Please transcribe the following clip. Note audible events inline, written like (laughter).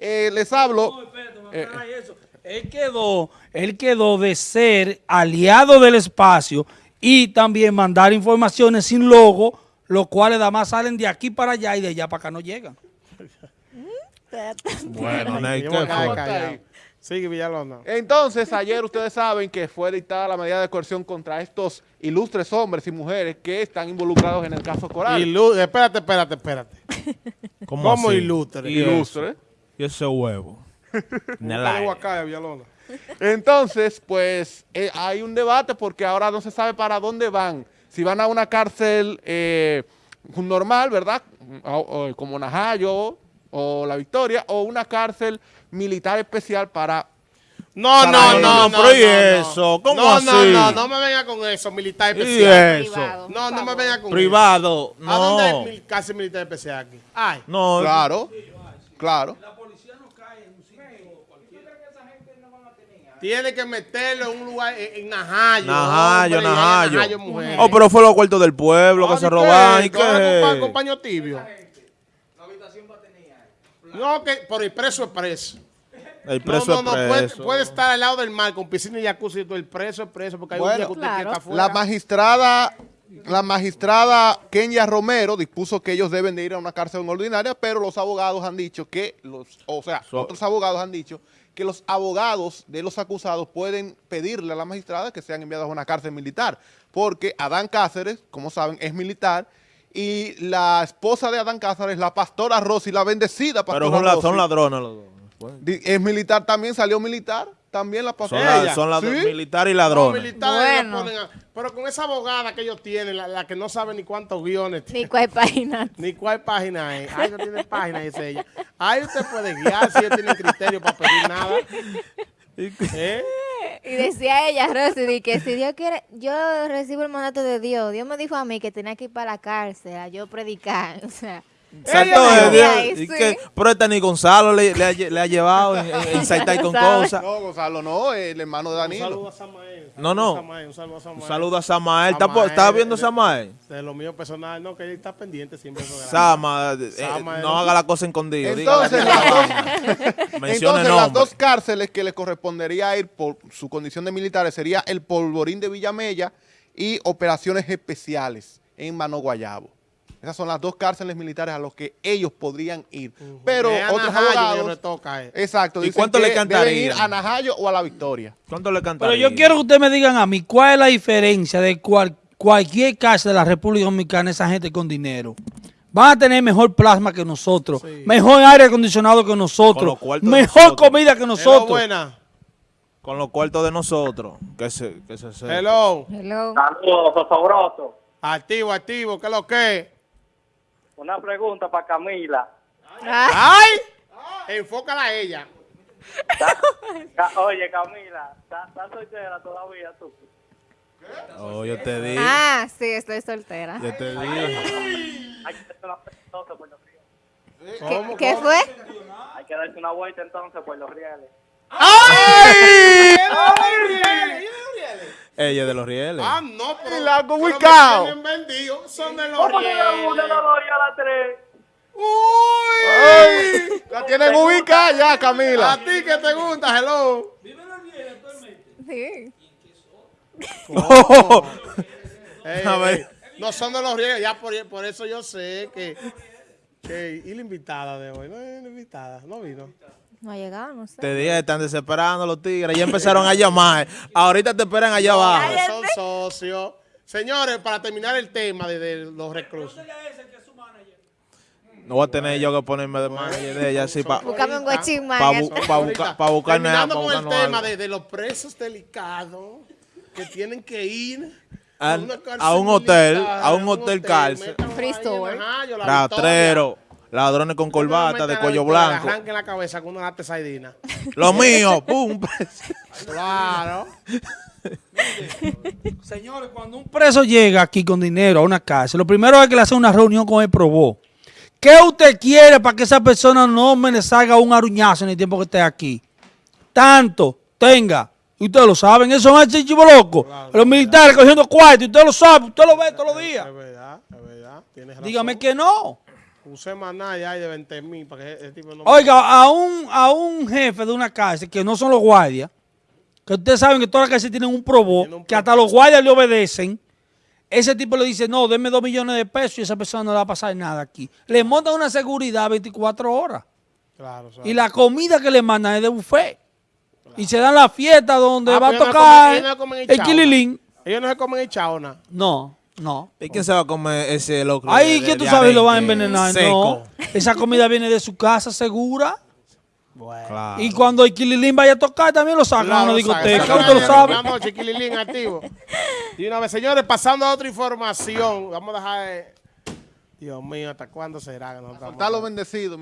eh, les hablo... No, espérate, me aclaráis eso. Él quedó, él quedó de ser aliado del espacio y también mandar informaciones sin logo, los cuales además salen de aquí para allá y de allá para acá no llegan. Bueno, Ney. Sigue Villalona. Entonces, ayer ustedes saben que fue dictada la medida de coerción contra estos ilustres hombres y mujeres que están involucrados en el caso Coral. Ilu- espérate, espérate, espérate. (laughs) ¿Cómo, ¿Cómo ilustre? ¿Y Ilustre. Eso? ¿Y ese huevo? En el Búscale aire. Huacaya, Villalona. Entonces, pues eh, hay un debate porque ahora no se sabe para dónde van. Si van a una cárcel eh, normal, ¿verdad? O- o como Najayo o La Victoria, o una cárcel militar especial para... No, Para no, no, no. Pero ¿y no, eso? no. ¿Cómo no, así? No, no, no me venga con eso, militar ¿Y especial. eso? Privado. No, no me venga con Privado, eso. ¿A dónde mil- cárcel militar especial aquí? Ay. No, Claro, claro. Tiene que meterlo en un lugar, en, en Najayo. Najayo, hombre, Najayo. Najayo, mujer. Oh, pero fue los cuartos del pueblo que Ah, se ¿y robaban. ¿Y qué? ¿Dónde compa- qué? compañero tibio? No, que por el preso es preso. El preso no, no, no, es preso. puede estar al lado del mar con piscina y jacuzzi y todo. El preso es preso porque hay un Bueno, día que usted Claro. quiere estar fuera. La magistrada, la magistrada Kenya Romero dispuso que ellos deben de ir a una cárcel ordinaria, pero los abogados han dicho que los, o sea, So- otros abogados han dicho que los abogados de los acusados pueden pedirle a la magistrada que sean enviados a una cárcel militar, porque Adán Cáceres, como saben, es militar y la esposa de Adán Cáceres, la pastora Rosy, la bendecida pastora Pero son, Rosy, son ladrones los dos. Es militar también, salió militar, también la Son, pastora. la- son la- ¿Sí? militares y ladrones. militares Bueno. la ponen a- pero con esa abogada que ellos tienen, la, la que no sabe ni cuántos guiones Ni cuál página. (laughs) Ni cuál página es. Ay, no tiene página, dice ella. Ahí usted puede guiar si ella tiene criterio para pedir nada. (laughs) ¿Eh? Y decía ella, Rosy, di que si Dios quiere, yo recibo el mandato de Dios. Dios me dijo a mí que tenía que ir para la cárcel a yo predicar. (laughs) O sea, Eh, dijo, Dios, "Ay, y sí". que- pero este ni Gonzalo le, le ha, lle- le ha llevado en, en, en Saitai con cosas. No, Gonzalo, no, el hermano de Un Danilo. saludo a Samael. No, no. Samael, Un saludo a Samael. Un saludo a Samael. ¿Está, po- Samael, está viendo de- Samael? De lo mío personal, no, que él está pendiente siempre. Sama, eh, Samael. no haga la cosa escondida. (laughs) Entonces, las dos- Entonces, las dos cárceles que le correspondería ir por su condición de militares sería el Polvorín de Villamella y operaciones especiales en Mano Guayabo. Esas son las dos cárceles militares a los que ellos podrían ir. Pero Es a otros Najayo abogados... le toca, eh. Exacto. ¿Y cuánto le cantaría? Deben ir a Najayo o a La Victoria. ¿Cuánto le Pero cantaría? yo quiero que ustedes me digan a mí, ¿cuál es la diferencia de cual- cualquier casa de la República Dominicana, esa gente con dinero? Van a tener mejor plasma que nosotros, Sí. mejor aire acondicionado que nosotros, mejor nosotros. comida que Hello, nosotros. buena. Con los cuartos de nosotros. Que se, que se. Hello. hello. Saludos. Activo, activo. ¿Qué es lo que? Una pregunta para Camila. Ah, ¡Ay! Enfócala a ella. Oye, Camila, ¿estás soltera todavía tú? Oh, yo te dije. ah, sí, estoy soltera. Yo te dije. Hay que darse una vuelta entonces por los rieles. ¿Qué, ¿Cómo, qué fue? Hay que darse una vuelta entonces por los rieles. ¡Ay! Ella es de los rieles. Ah, no, pero. Y la ubicado. tienen vendido. Son de los ¿Cómo que la una, rieles. la dos y a la tres? ¡Ay! La tienen ubicada ya, Camila. A ti que te gusta, hello. Sí. (laughs) Ey, A ver. No son de los rieles, ya por, por eso yo sé que, que. Y la invitada de hoy, no es la invitada, no vino. No ha llegado, no sé. Te dije, están desesperando los tigres. Ya empezaron a llamar. (laughs) Ahorita te esperan allá abajo. No, son socios. Señores, para terminar el tema de, de los reclusos. No voy a tener yo que ponerme de manager de ella así para Buscame un guachín más. pa, ya bu- está. pa buscar pa buscarme Terminando pa con el tema algo. de, de los presos delicados que tienen que ir A- una cárcel a un hotel, militar, a un hotel cárcel. métanlo Free store. Rastrero, ladrones con Victoria. corbata de cuello blanco. Arranquen la cabeza con una lata de sardina. (laughs) Lo mío, pum. (laughs) Claro. (laughs) Señores, cuando un preso llega aquí con dinero a una casa, lo primero es que le hace una reunión con el probó. ¿Qué usted quiere para que esa persona no me le salga un aruñazo en el tiempo que esté aquí? Tanto, tenga. Ustedes lo saben, eso es el chivo loco. Los militares cogiendo cuarto, usted lo sabe, usted lo ve todos los días. Es verdad, es verdad. Tienes razón. Dígame que no. Un semanal ya hay de 20 mil para que ese tipo no... Oiga, a un, a un jefe de una cárcel, que no son los guardias, que ustedes saben que todas las cárceles tienen un probó, que hasta los guardias le obedecen, ese tipo le dice, no, denme dos millones de pesos y esa persona no le va a pasar nada aquí. Le montan una seguridad 24 horas. Claro, Y la comida que le mandan es de buffet. Y se dan la fiesta donde Ah, va a no tocar comen- no el hinchado, kililín. Ellos no se comen chaona. No, no. ¿Y quién se va a comer ese locro? Ahí de- que de tú sabes lo van a envenenar. Seco. No. Esa comida viene de su casa segura. Bueno. Claro. Y cuando el kililín vaya a tocar, también lo sacan a una Claro, discoteca. Usted lo sabe. Noche, Kililín activo. Y una vez, señores, pasando a otra información. Vamos a dejar. de- Dios mío, ¿hasta cuándo será? que no estamos- Soltar los bendecidos.